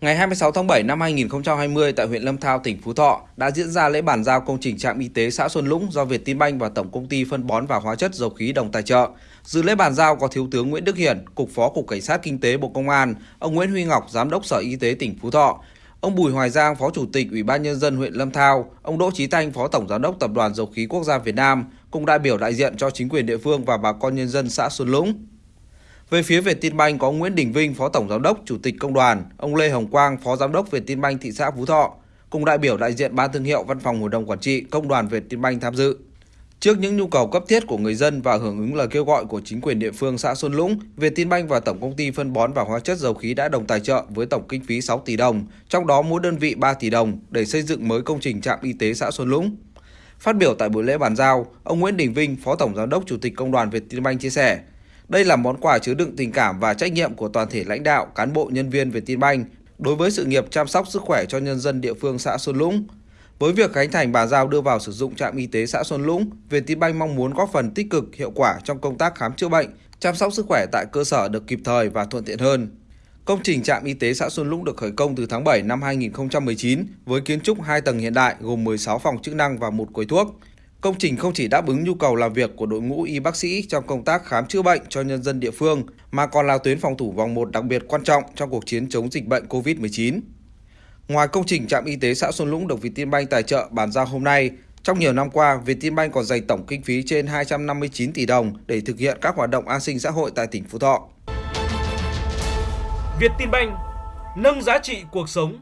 Ngày 26 tháng 7 năm 2020 tại huyện Lâm Thao, tỉnh Phú Thọ đã diễn ra lễ bàn giao công trình trạm y tế xã Xuân Lũng do Vietinbank và Tổng công ty phân bón và hóa chất dầu khí đồng tài trợ. Dự lễ bàn giao có Thiếu tướng Nguyễn Đức Hiển, Cục Phó Cục Cảnh sát Kinh tế Bộ Công an, ông Nguyễn Huy Ngọc, Giám đốc Sở Y tế tỉnh Phú Thọ, ông Bùi Hoài Giang, Phó Chủ tịch Ủy ban Nhân dân huyện Lâm Thao, ông Đỗ Trí Thanh, Phó Tổng Giám đốc Tập đoàn Dầu khí Quốc gia Việt Nam, cùng đại biểu đại diện cho chính quyền địa phương và bà con nhân dân xã Xuân Lũng. Về phía Vietinbank có Nguyễn Đình Vinh, Phó Tổng Giám đốc, Chủ tịch Công đoàn, ông Lê Hồng Quang, Phó Giám đốc Vietinbank thị xã Phú Thọ, cùng đại biểu đại diện ban thương hiệu Văn phòng Hội đồng Quản trị Công đoàn Vietinbank tham dự. Trước những nhu cầu cấp thiết của người dân và hưởng ứng lời kêu gọi của chính quyền địa phương xã Xuân Lũng, Vietinbank và Tổng công ty phân bón và hóa chất dầu khí đã đồng tài trợ với tổng kinh phí 6 tỷ đồng, trong đó mỗi đơn vị 3 tỷ đồng để xây dựng mới công trình trạm y tế xã Xuân Lũng. Phát biểu tại buổi lễ bàn giao, ông Nguyễn Đình Vinh, Phó Tổng Giám đốc Chủ tịch Công đoàn Vietinbank chia sẻ, đây là món quà chứa đựng tình cảm và trách nhiệm của toàn thể lãnh đạo, cán bộ nhân viên Vietinbank đối với sự nghiệp chăm sóc sức khỏe cho nhân dân địa phương xã Xuân Lũng. Với việc khánh thành bà giao đưa vào sử dụng trạm y tế xã Xuân Lũng, Vietinbank mong muốn góp phần tích cực hiệu quả trong công tác khám chữa bệnh, chăm sóc sức khỏe tại cơ sở được kịp thời và thuận tiện hơn. Công trình trạm y tế xã Xuân Lũng được khởi công từ tháng 7 năm 2019 với kiến trúc 2 tầng hiện đại gồm 16 phòng chức năng và một quầy thuốc. Công trình không chỉ đáp ứng nhu cầu làm việc của đội ngũ y bác sĩ trong công tác khám chữa bệnh cho nhân dân địa phương, mà còn là tuyến phòng thủ vòng 1 đặc biệt quan trọng trong cuộc chiến chống dịch bệnh COVID-19. Ngoài công trình trạm y tế xã Xuân Lũng được Vietinbank tài trợ bàn giao hôm nay, trong nhiều năm qua, Vietinbank còn dành tổng kinh phí trên 259 tỷ đồng để thực hiện các hoạt động an sinh xã hội tại tỉnh Phú Thọ. Vietinbank nâng giá trị cuộc sống